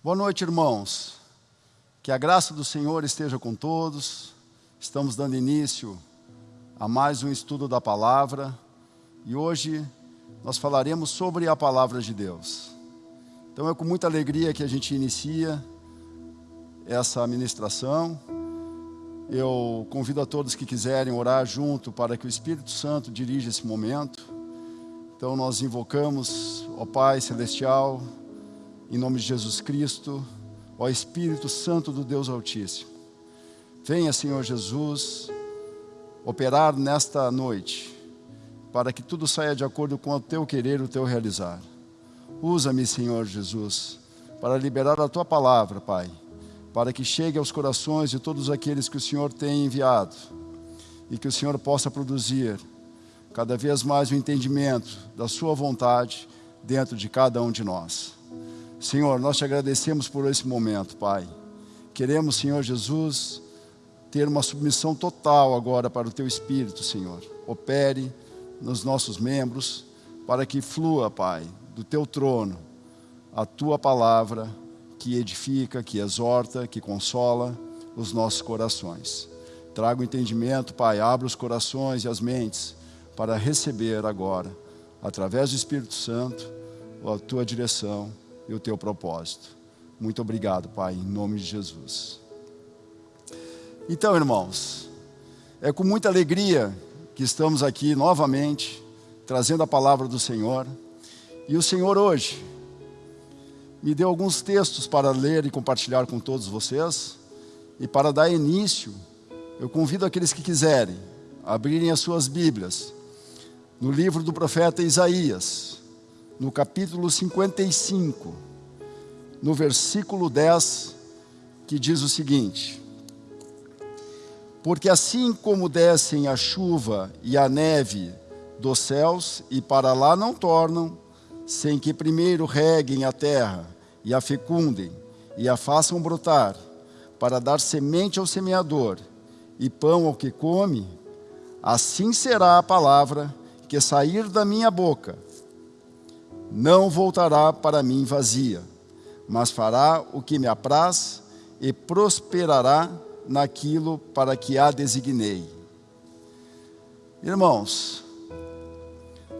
Boa noite, irmãos. Que a graça do Senhor esteja com todos. Estamos dando início a mais um estudo da palavra e hoje nós falaremos sobre a palavra de Deus. Então é com muita alegria que a gente inicia essa ministração. Eu convido a todos que quiserem orar junto para que o Espírito Santo dirija esse momento. Então nós invocamos, ó Pai Celestial, em nome de Jesus Cristo, ó Espírito Santo do Deus Altíssimo. Venha, Senhor Jesus, operar nesta noite, para que tudo saia de acordo com o teu querer, o teu realizar. Usa-me, Senhor Jesus, para liberar a tua palavra, Pai para que chegue aos corações de todos aqueles que o Senhor tem enviado e que o Senhor possa produzir cada vez mais o entendimento da Sua vontade dentro de cada um de nós. Senhor, nós te agradecemos por esse momento, Pai. Queremos, Senhor Jesus, ter uma submissão total agora para o Teu Espírito, Senhor. Opere nos nossos membros para que flua, Pai, do Teu trono a Tua palavra que edifica, que exorta, que consola os nossos corações. Traga o entendimento, Pai, abra os corações e as mentes para receber agora, através do Espírito Santo, a tua direção e o teu propósito. Muito obrigado, Pai, em nome de Jesus. Então, irmãos, é com muita alegria que estamos aqui novamente, trazendo a palavra do Senhor. E o Senhor hoje me deu alguns textos para ler e compartilhar com todos vocês. E para dar início, eu convido aqueles que quiserem abrirem as suas Bíblias no livro do profeta Isaías, no capítulo 55, no versículo 10, que diz o seguinte: Porque assim como descem a chuva e a neve dos céus e para lá não tornam, sem que primeiro reguem a terra e a fecundem e a façam brotar, para dar semente ao semeador e pão ao que come, assim será a palavra que sair da minha boca. Não voltará para mim vazia, mas fará o que me apraz e prosperará naquilo para que a designei. Irmãos,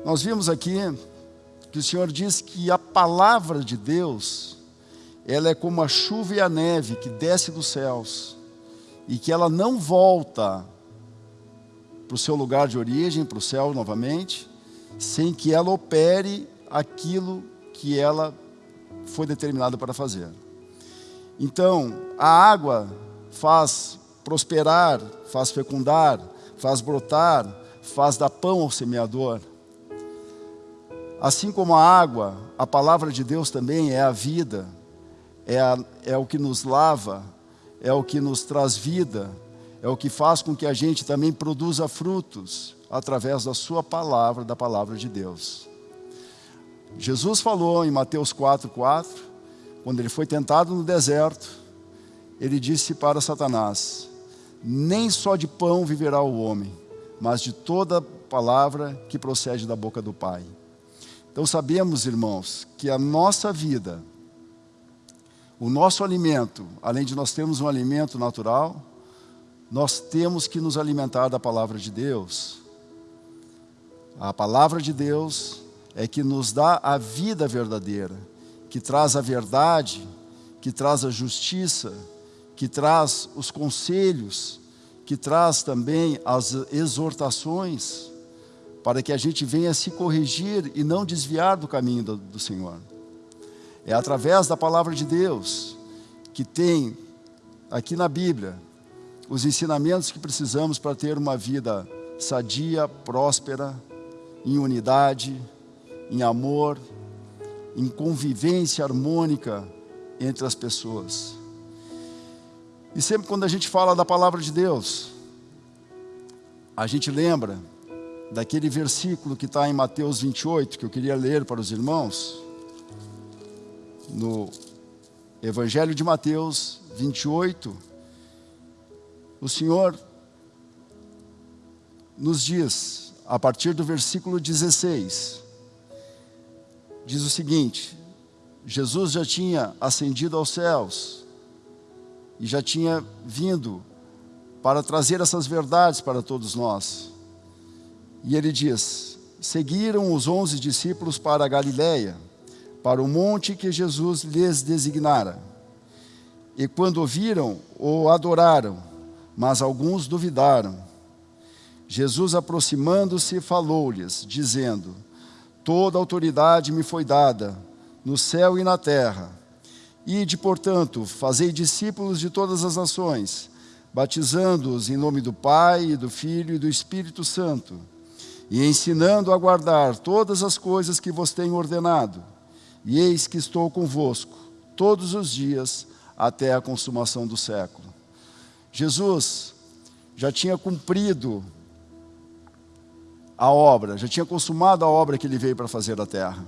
nós vimos aqui que o Senhor diz que a palavra de Deus, ela é como a chuva e a neve que desce dos céus, e que ela não volta para o seu lugar de origem, para o céu novamente, sem que ela opere aquilo que ela foi determinada para fazer. Então, a água faz prosperar, faz fecundar, faz brotar, faz dar pão ao semeador. Assim como a água, a palavra de Deus também é a vida, é, a, é o que nos lava, é o que nos traz vida, é o que faz com que a gente também produza frutos através da sua palavra, da palavra de Deus. Jesus falou em Mateus 4, 4, quando ele foi tentado no deserto, ele disse para Satanás, nem só de pão viverá o homem, mas de toda palavra que procede da boca do Pai. Então sabemos, irmãos, que a nossa vida, o nosso alimento, além de nós termos um alimento natural, nós temos que nos alimentar da palavra de Deus. A palavra de Deus é que nos dá a vida verdadeira, que traz a verdade, que traz a justiça, que traz os conselhos, que traz também as exortações, para que a gente venha se corrigir e não desviar do caminho do, do Senhor. É através da palavra de Deus que tem aqui na Bíblia os ensinamentos que precisamos para ter uma vida sadia, próspera, em unidade, em amor, em convivência harmônica entre as pessoas. E sempre quando a gente fala da palavra de Deus, a gente lembra daquele versículo que está em Mateus 28, que eu queria ler para os irmãos, no Evangelho de Mateus 28, o Senhor nos diz, a partir do versículo 16, diz o seguinte: Jesus já tinha ascendido aos céus e já tinha vindo para trazer essas verdades para todos nós. E ele diz: Seguiram os onze discípulos para a Galiléia, para o monte que Jesus lhes designara. E quando viram, o adoraram, mas alguns duvidaram. Jesus, aproximando-se, falou-lhes, dizendo: Toda autoridade me foi dada, no céu e na terra. Ide, portanto, fazei discípulos de todas as nações, batizando-os em nome do Pai, e do Filho e do Espírito Santo, e ensinando a guardar todas as coisas que vos tenho ordenado. E eis que estou convosco todos os dias até a consumação do século. Jesus já tinha cumprido a obra, já tinha consumado a obra que ele veio para fazer na terra.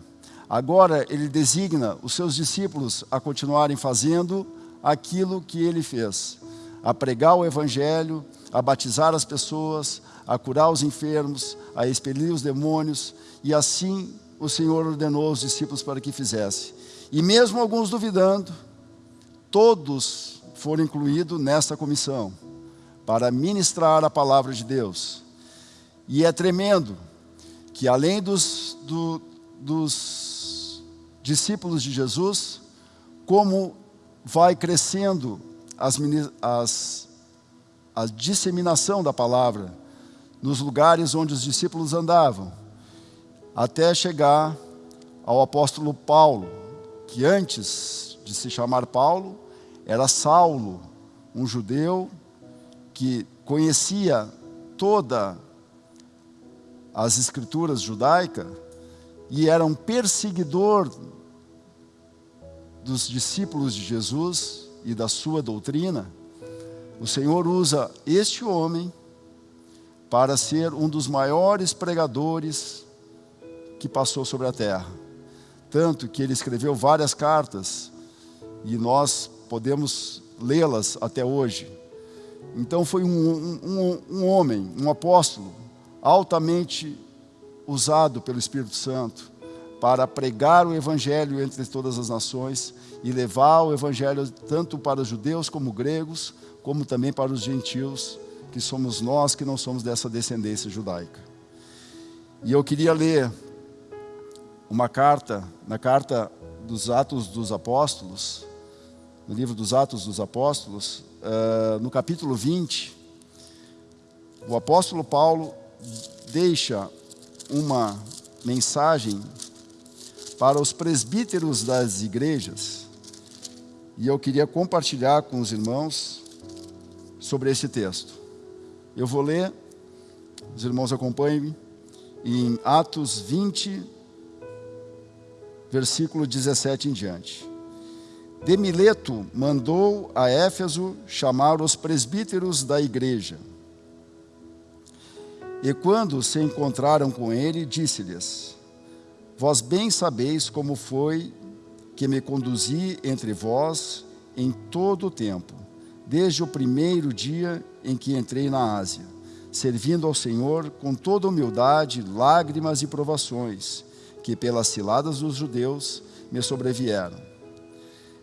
Agora ele designa os seus discípulos a continuarem fazendo aquilo que ele fez, a pregar o evangelho, a batizar as pessoas, a curar os enfermos, a expelir os demônios, e assim o Senhor ordenou os discípulos para que fizesse. E mesmo alguns duvidando, todos foram incluídos nesta comissão para ministrar a palavra de Deus. E é tremendo que além dos, do, dos discípulos de Jesus, como vai crescendo as, as, a disseminação da palavra nos lugares onde os discípulos andavam, até chegar ao apóstolo Paulo, que antes de se chamar Paulo, era Saulo, um judeu que conhecia toda as escrituras judaicas e era um perseguidor dos discípulos de Jesus e da sua doutrina, o Senhor usa este homem para ser um dos maiores pregadores que passou sobre a terra. Tanto que ele escreveu várias cartas e nós podemos lê-las até hoje. Então foi um, um, um homem, um apóstolo, altamente usado pelo Espírito Santo para pregar o Evangelho entre todas as nações e levar o Evangelho tanto para os judeus como gregos, como também para os gentios, que somos nós que não somos dessa descendência judaica. E eu queria ler uma carta, na carta dos Atos dos Apóstolos, no livro dos Atos dos Apóstolos, uh, no capítulo 20, o apóstolo Paulo deixa uma mensagem para os presbíteros das igrejas e eu queria compartilhar com os irmãos sobre esse texto. Eu vou ler, os irmãos acompanhem, em Atos 20, versículo 17 em diante. Demileto mandou a Éfeso chamar os presbíteros da igreja. E quando se encontraram com ele, disse-lhes: Vós bem sabeis como foi que me conduzi entre vós em todo o tempo, desde o primeiro dia em que entrei na Ásia, servindo ao Senhor com toda humildade, lágrimas e provações, que pelas ciladas dos judeus me sobrevieram.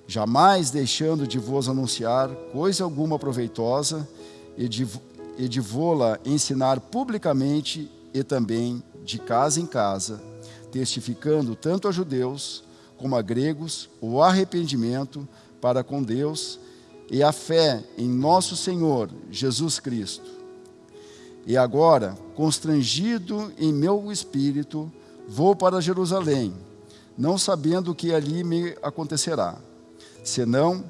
Jamais deixando de vos anunciar coisa alguma proveitosa e de, e de vô-la ensinar publicamente e também de casa em casa, testificando tanto a judeus como a gregos o arrependimento para com Deus e a fé em nosso Senhor Jesus Cristo. E agora, constrangido em meu espírito, vou para Jerusalém, não sabendo o que ali me acontecerá, senão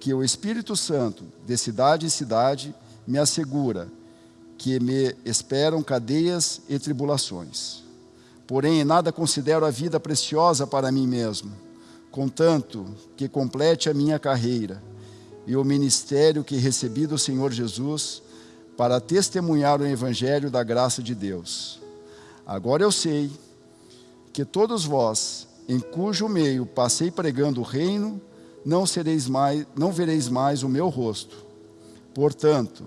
que o Espírito Santo, de cidade em cidade, me assegura que me esperam cadeias e tribulações. Porém, nada considero a vida preciosa para mim mesmo, contanto que complete a minha carreira e o ministério que recebi do Senhor Jesus para testemunhar o Evangelho da graça de Deus. Agora eu sei que todos vós, em cujo meio passei pregando o reino, não, sereis mais, não vereis mais o meu rosto. Portanto,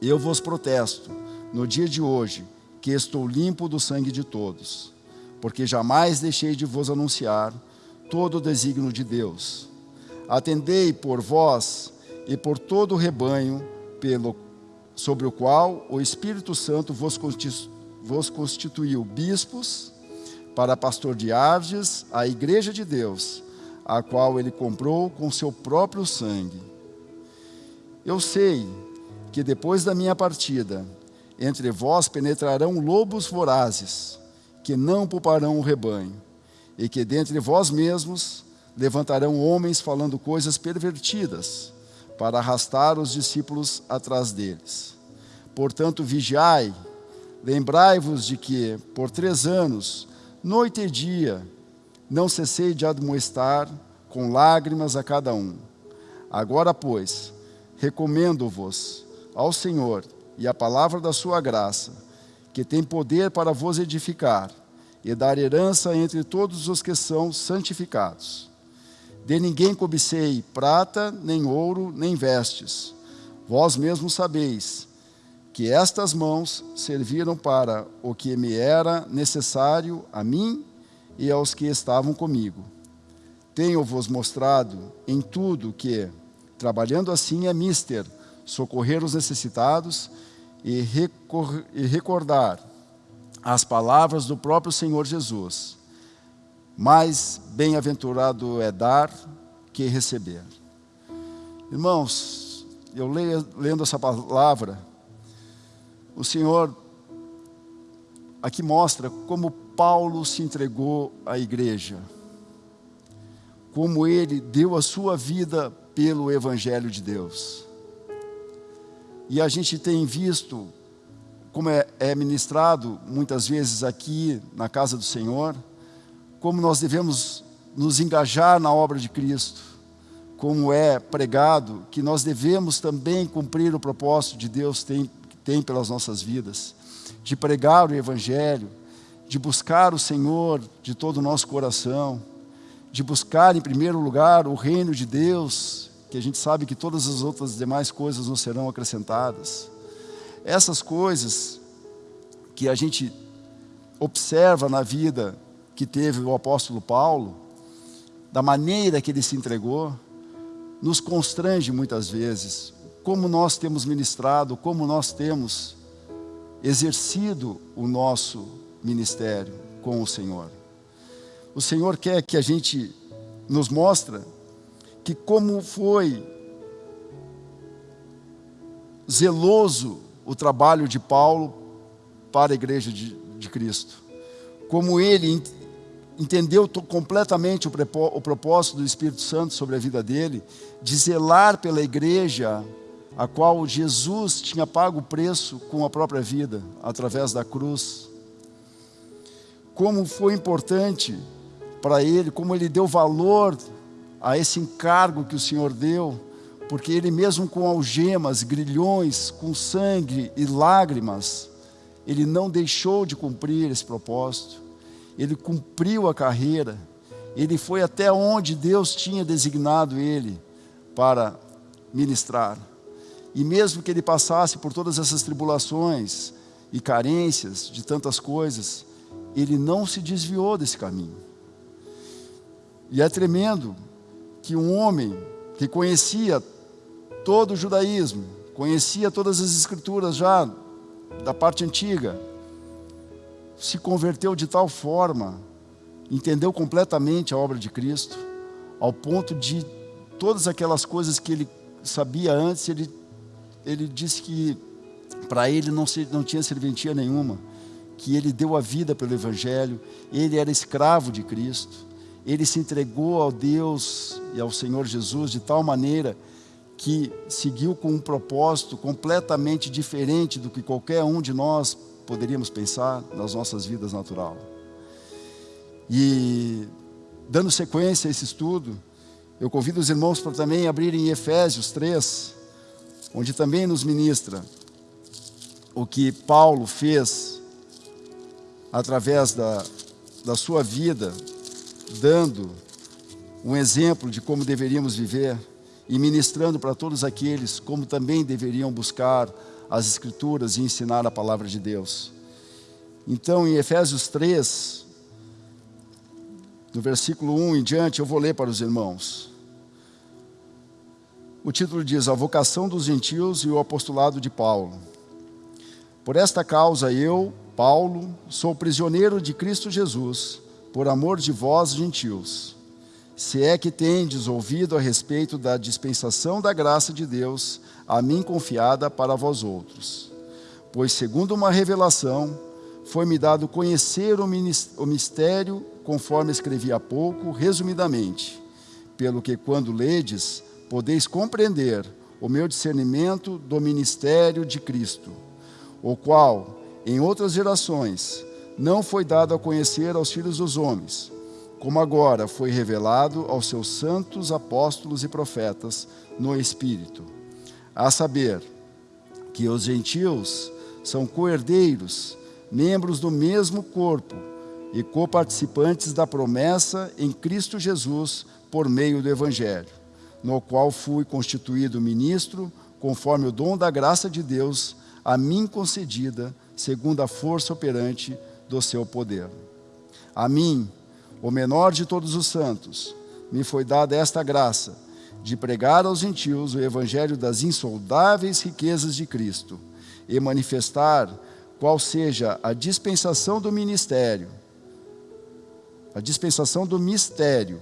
eu vos protesto, no dia de hoje, que estou limpo do sangue de todos, porque jamais deixei de vos anunciar todo o desígnio de Deus. Atendei por vós e por todo o rebanho pelo, sobre o qual o Espírito Santo vos, vos constituiu bispos para pastoreardes a igreja de Deus, a qual ele comprou com seu próprio sangue. Eu sei que depois da minha partida, entre vós penetrarão lobos vorazes, que não pouparão o rebanho, e que dentre vós mesmos levantarão homens falando coisas pervertidas, para arrastar os discípulos atrás deles. Portanto, vigiai, lembrai-vos de que, por três anos, noite e dia, não cessei de admoestar com lágrimas a cada um. Agora, pois, recomendo-vos ao Senhor e a palavra da sua graça, que tem poder para vos edificar e dar herança entre todos os que são santificados. De ninguém cobicei prata, nem ouro, nem vestes. Vós mesmos sabeis que estas mãos serviram para o que me era necessário a mim e aos que estavam comigo. Tenho-vos mostrado em tudo que, trabalhando assim, é mister socorrer os necessitados e, e recordar as palavras do próprio Senhor Jesus. Mais bem-aventurado é dar que receber. Irmãos, eu leio, lendo essa palavra, o Senhor aqui mostra como Paulo se entregou à igreja, como ele deu a sua vida pelo Evangelho de Deus. E a gente tem visto, como é, é ministrado muitas vezes aqui na casa do Senhor, como nós devemos nos engajar na obra de Cristo, como é pregado que nós devemos também cumprir o propósito de Deus tem, tem pelas nossas vidas, de pregar o Evangelho, de buscar o Senhor de todo o nosso coração, de buscar em primeiro lugar o reino de Deus que a gente sabe que todas as outras demais coisas nos serão acrescentadas. Essas coisas que a gente observa na vida que teve o apóstolo Paulo, da maneira que ele se entregou, nos constrange muitas vezes, como nós temos ministrado, como nós temos exercido o nosso ministério com o Senhor. O Senhor quer que a gente nos mostre que como foi zeloso o trabalho de Paulo para a igreja de, de Cristo. Como ele entendeu completamente o, o propósito do Espírito Santo sobre a vida dele, de zelar pela igreja a qual Jesus tinha pago o preço com a própria vida, através da cruz. Como foi importante para ele, como ele deu valor a esse encargo que o Senhor deu, porque ele mesmo com algemas, grilhões, com sangue e lágrimas, ele não deixou de cumprir esse propósito. Ele cumpriu a carreira. Ele foi até onde Deus tinha designado ele para ministrar. E mesmo que ele passasse por todas essas tribulações e carências de tantas coisas, ele não se desviou desse caminho. E é tremendo, que um homem que conhecia todo o judaísmo, conhecia todas as escrituras já da parte antiga, se converteu de tal forma, entendeu completamente a obra de Cristo, ao ponto de todas aquelas coisas que ele sabia antes, ele, ele disse que para ele não, se, não tinha serventia nenhuma, que ele deu a vida pelo Evangelho, ele era escravo de Cristo ele se entregou ao Deus e ao Senhor Jesus de tal maneira que seguiu com um propósito completamente diferente do que qualquer um de nós poderíamos pensar nas nossas vidas natural. E dando sequência a esse estudo, eu convido os irmãos para também abrirem Efésios 3, onde também nos ministra o que Paulo fez através da, da sua vida dando um exemplo de como deveríamos viver e ministrando para todos aqueles como também deveriam buscar as Escrituras e ensinar a palavra de Deus. Então, em Efésios 3, no versículo 1 em diante, eu vou ler para os irmãos. O título diz: A vocação dos gentios e o apostolado de Paulo. Por esta causa eu, Paulo, sou prisioneiro de Cristo Jesus, por amor de vós, gentios. Se é que tendes ouvido a respeito da dispensação da graça de Deus, a mim confiada para vós outros. Pois, segundo uma revelação, foi-me dado conhecer o mistério, conforme escrevi há pouco, resumidamente, pelo que, quando ledes, podeis compreender o meu discernimento do ministério de Cristo, o qual, em outras gerações, não foi dado a conhecer aos filhos dos homens, como agora foi revelado aos seus santos apóstolos e profetas no Espírito, a saber, que os gentios são coerdeiros, membros do mesmo corpo e coparticipantes da promessa em Cristo Jesus por meio do Evangelho no qual fui constituído ministro, conforme o dom da graça de Deus, a mim concedida, segundo a força operante do seu poder. A mim, o menor de todos os santos, me foi dada esta graça, de pregar aos gentios o evangelho das insondáveis riquezas de Cristo, e manifestar qual seja a dispensação do ministério, a dispensação do mistério,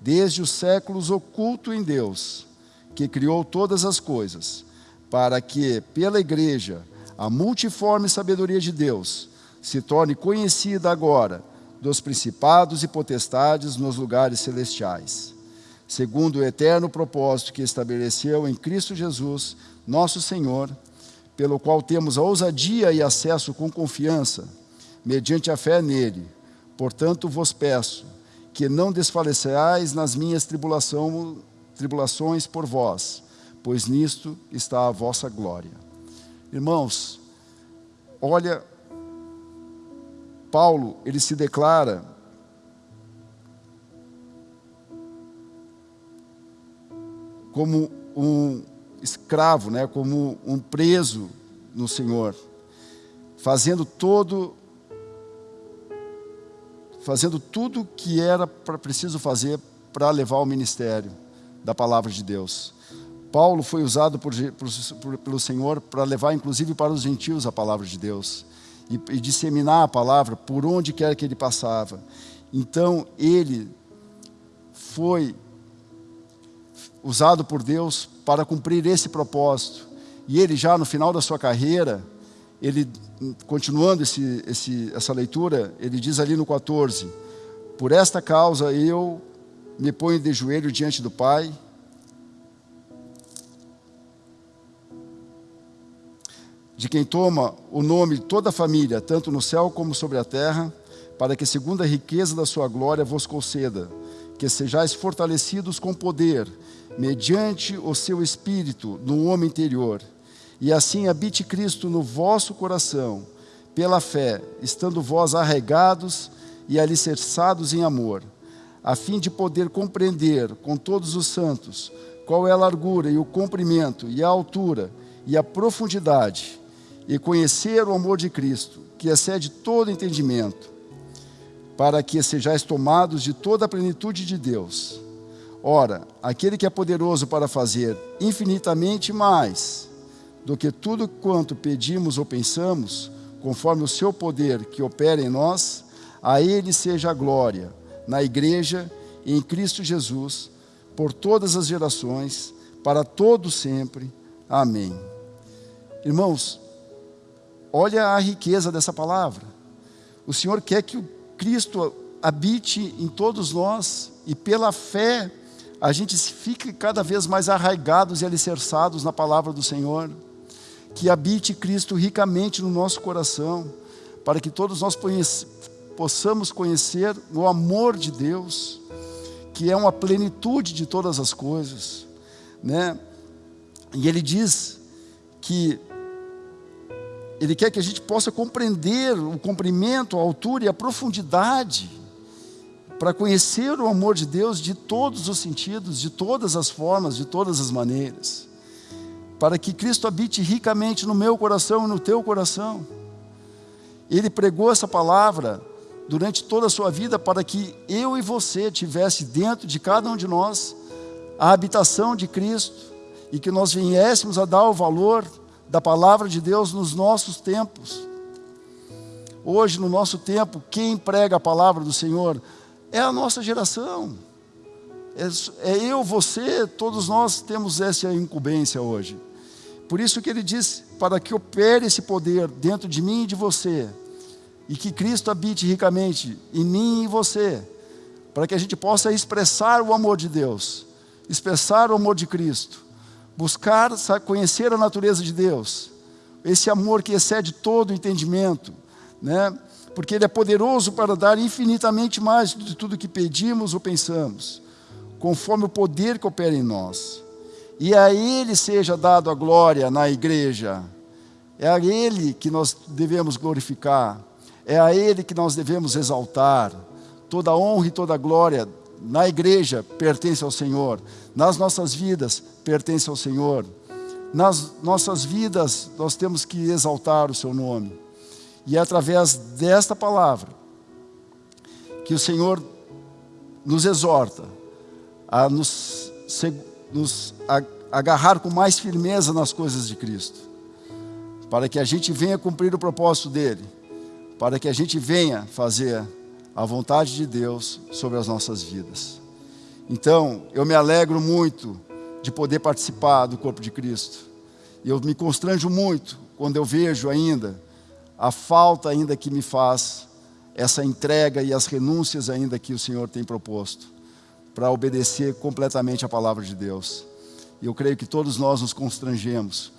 desde os séculos oculto em Deus, que criou todas as coisas, para que, pela igreja, a multiforme sabedoria de Deus se torne conhecida agora dos principados e potestades nos lugares celestiais, segundo o eterno propósito que estabeleceu em Cristo Jesus, nosso Senhor, pelo qual temos a ousadia e acesso com confiança, mediante a fé nele. Portanto, vos peço, que não desfaleçais nas minhas tribulação, tribulações por vós, pois nisto está a vossa glória. Irmãos, olha, Paulo, ele se declara como um escravo, né, como um preso no Senhor, fazendo todo fazendo tudo que era pra, preciso fazer para levar o ministério da palavra de Deus. Paulo foi usado por, por, pelo Senhor para levar, inclusive, para os gentios a palavra de Deus e, e disseminar a palavra por onde quer que ele passava. Então, ele foi usado por Deus para cumprir esse propósito. E ele já no final da sua carreira, ele, continuando esse, esse, essa leitura, ele diz ali no 14: Por esta causa eu me ponho de joelho diante do Pai, de quem toma o nome de toda a família, tanto no céu como sobre a terra, para que, segundo a riqueza da sua glória, vos conceda, que sejais fortalecidos com poder, mediante o seu espírito no homem interior. E assim habite Cristo no vosso coração, pela fé, estando vós arregados e alicerçados em amor, a fim de poder compreender com todos os santos qual é a largura e o comprimento e a altura e a profundidade, e conhecer o amor de Cristo, que excede todo entendimento, para que sejais tomados de toda a plenitude de Deus. Ora, aquele que é poderoso para fazer infinitamente mais do que tudo quanto pedimos ou pensamos, conforme o seu poder que opera em nós, a Ele seja a glória, na Igreja e em Cristo Jesus, por todas as gerações, para todo sempre. Amém. Irmãos, olha a riqueza dessa palavra. O Senhor quer que o Cristo habite em todos nós e pela fé a gente fique cada vez mais arraigados e alicerçados na palavra do Senhor que habite Cristo ricamente no nosso coração, para que todos nós possamos conhecer o amor de Deus, que é uma plenitude de todas as coisas, né? E ele diz que ele quer que a gente possa compreender o comprimento, a altura e a profundidade para conhecer o amor de Deus de todos os sentidos, de todas as formas, de todas as maneiras para que Cristo habite ricamente no meu coração e no teu coração. Ele pregou essa palavra durante toda a sua vida para que eu e você tivesse dentro de cada um de nós a habitação de Cristo e que nós viéssemos a dar o valor da palavra de Deus nos nossos tempos. Hoje, no nosso tempo, quem prega a palavra do Senhor é a nossa geração. É, é eu, você, todos nós temos essa incumbência hoje. Por isso que ele diz, para que opere esse poder dentro de mim e de você, e que Cristo habite ricamente em mim e em você, para que a gente possa expressar o amor de Deus, expressar o amor de Cristo, buscar conhecer a natureza de Deus, esse amor que excede todo o entendimento, né? porque Ele é poderoso para dar infinitamente mais de tudo que pedimos ou pensamos, conforme o poder que opera em nós. E a Ele seja dado a glória na igreja, é a Ele que nós devemos glorificar, é a Ele que nós devemos exaltar. Toda honra e toda glória na igreja pertence ao Senhor, nas nossas vidas pertence ao Senhor. Nas nossas vidas nós temos que exaltar o seu nome. E é através desta palavra que o Senhor nos exorta a nos, nos agarrar com mais firmeza nas coisas de Cristo, para que a gente venha cumprir o propósito dele, para que a gente venha fazer a vontade de Deus sobre as nossas vidas. Então, eu me alegro muito de poder participar do corpo de Cristo. E eu me constranjo muito quando eu vejo ainda a falta ainda que me faz essa entrega e as renúncias ainda que o Senhor tem proposto para obedecer completamente a palavra de Deus. E eu creio que todos nós nos constrangemos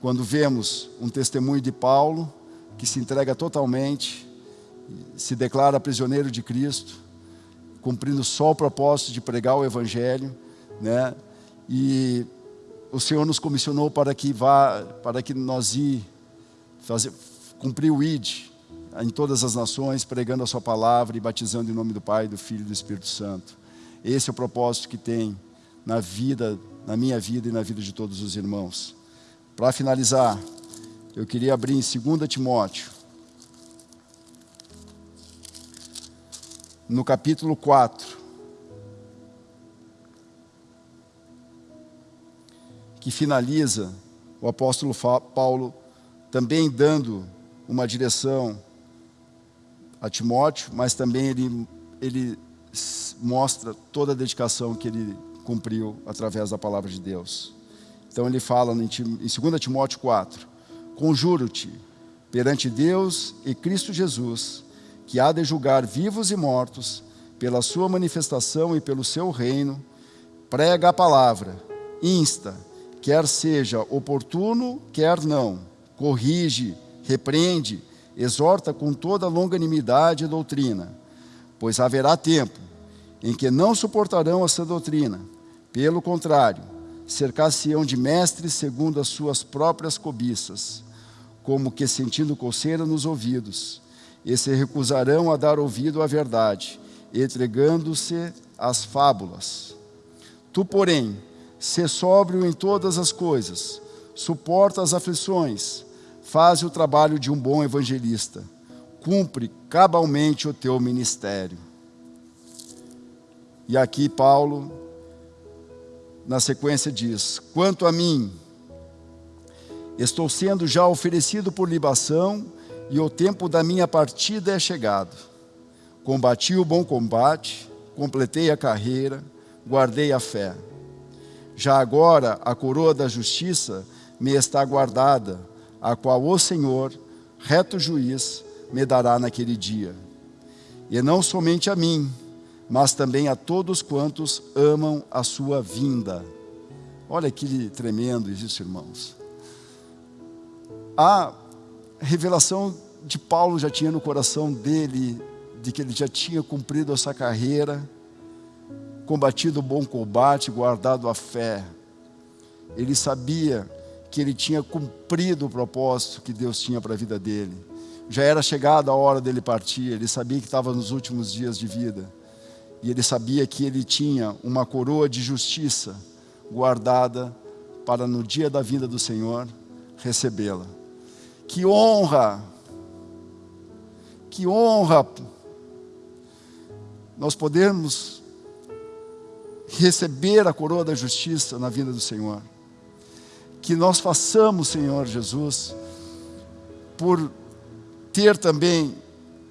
quando vemos um testemunho de Paulo que se entrega totalmente se declara prisioneiro de Cristo, cumprindo só o propósito de pregar o Evangelho, né? E o Senhor nos comissionou para que vá, para que nós ir fazer, cumprir o ID em todas as nações, pregando a Sua palavra e batizando em nome do Pai, do Filho e do Espírito Santo. Esse é o propósito que tem na vida, na minha vida e na vida de todos os irmãos. Para finalizar, eu queria abrir em 2 Timóteo, no capítulo 4, que finaliza o apóstolo Paulo também dando uma direção a Timóteo, mas também ele, ele mostra toda a dedicação que ele cumpriu através da palavra de Deus. Então ele fala em 2 Timóteo 4, Conjuro-te perante Deus e Cristo Jesus, que há de julgar vivos e mortos, pela sua manifestação e pelo seu reino, prega a palavra, insta, quer seja oportuno, quer não, corrige, repreende, exorta com toda longanimidade e doutrina, pois haverá tempo em que não suportarão essa doutrina, pelo contrário, cercar-se-ão de mestres segundo as suas próprias cobiças, como que sentindo coceira nos ouvidos, e se recusarão a dar ouvido à verdade, entregando-se às fábulas. Tu, porém, sê sóbrio em todas as coisas, suporta as aflições, faz o trabalho de um bom evangelista, cumpre cabalmente o teu ministério. E aqui Paulo, na sequência, diz: Quanto a mim, estou sendo já oferecido por libação e o tempo da minha partida é chegado. Combati o bom combate, completei a carreira, guardei a fé. Já agora a coroa da justiça me está guardada, a qual o Senhor, reto juiz, me dará naquele dia. E não somente a mim, mas também a todos quantos amam a sua vinda. Olha que tremendo isso, irmãos. A revelação de Paulo já tinha no coração dele, de que ele já tinha cumprido essa carreira, combatido o bom combate, guardado a fé. Ele sabia que ele tinha cumprido o propósito que Deus tinha para a vida dele. Já era chegada a hora dele partir, ele sabia que estava nos últimos dias de vida. E ele sabia que ele tinha uma coroa de justiça guardada para no dia da vinda do Senhor recebê-la. Que honra! Que honra nós podemos receber a coroa da justiça na vinda do Senhor. Que nós façamos, Senhor Jesus, por ter também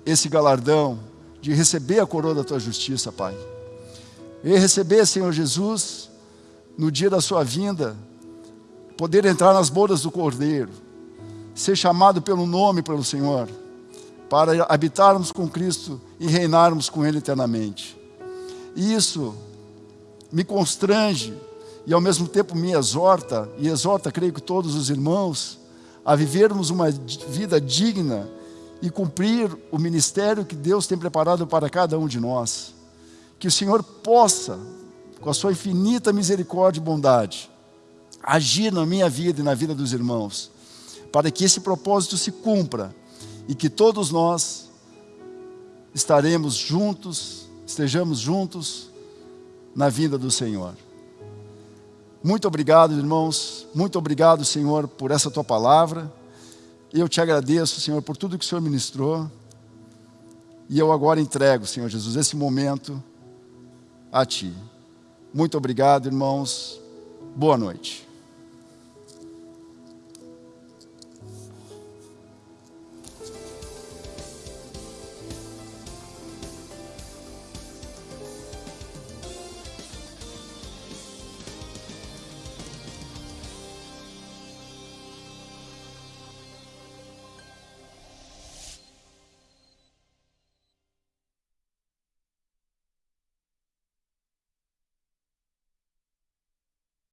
esse galardão de receber a coroa da tua justiça, Pai. E receber, Senhor Jesus, no dia da sua vinda, poder entrar nas bodas do Cordeiro, ser chamado pelo nome pelo Senhor, para habitarmos com Cristo e reinarmos com Ele eternamente. E isso me constrange e ao mesmo tempo me exorta, e exorta, creio que todos os irmãos, a vivermos uma vida digna e cumprir o ministério que Deus tem preparado para cada um de nós. Que o Senhor possa, com a sua infinita misericórdia e bondade, agir na minha vida e na vida dos irmãos, para que esse propósito se cumpra e que todos nós estaremos juntos, estejamos juntos na vinda do Senhor. Muito obrigado, irmãos, muito obrigado, Senhor, por essa tua palavra. Eu te agradeço, Senhor, por tudo que o Senhor ministrou. E eu agora entrego, Senhor Jesus, esse momento a Ti. Muito obrigado, irmãos. Boa noite.